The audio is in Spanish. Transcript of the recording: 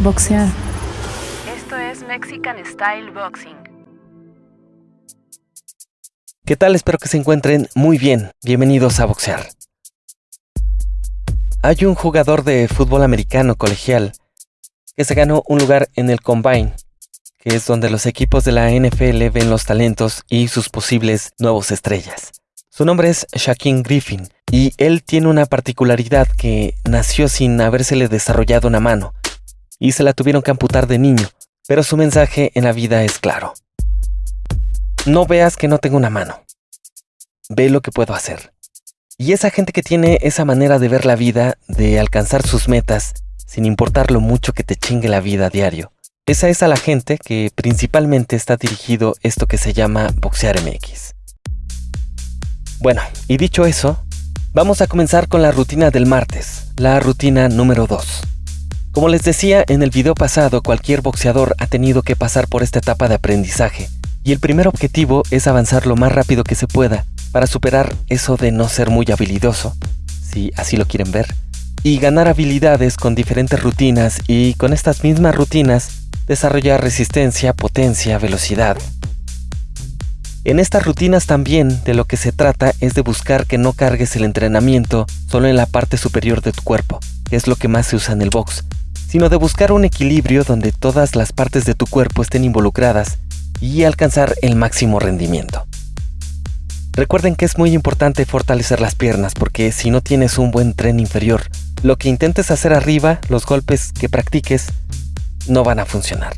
Boxear. Esto es Mexican Style Boxing. ¿Qué tal? Espero que se encuentren muy bien. Bienvenidos a Boxear. Hay un jugador de fútbol americano colegial que se ganó un lugar en el Combine, que es donde los equipos de la NFL ven los talentos y sus posibles nuevos estrellas. Su nombre es Shaquille Griffin y él tiene una particularidad que nació sin habérsele desarrollado una mano y se la tuvieron que amputar de niño, pero su mensaje en la vida es claro. No veas que no tengo una mano. Ve lo que puedo hacer. Y esa gente que tiene esa manera de ver la vida, de alcanzar sus metas, sin importar lo mucho que te chingue la vida a diario. Esa es a la gente que principalmente está dirigido esto que se llama Boxear MX. Bueno, y dicho eso, vamos a comenzar con la rutina del martes, la rutina número 2. Como les decía en el video pasado, cualquier boxeador ha tenido que pasar por esta etapa de aprendizaje, y el primer objetivo es avanzar lo más rápido que se pueda para superar eso de no ser muy habilidoso, si así lo quieren ver, y ganar habilidades con diferentes rutinas y con estas mismas rutinas desarrollar resistencia, potencia, velocidad. En estas rutinas también de lo que se trata es de buscar que no cargues el entrenamiento solo en la parte superior de tu cuerpo, que es lo que más se usa en el box, sino de buscar un equilibrio donde todas las partes de tu cuerpo estén involucradas y alcanzar el máximo rendimiento. Recuerden que es muy importante fortalecer las piernas porque si no tienes un buen tren inferior, lo que intentes hacer arriba, los golpes que practiques, no van a funcionar.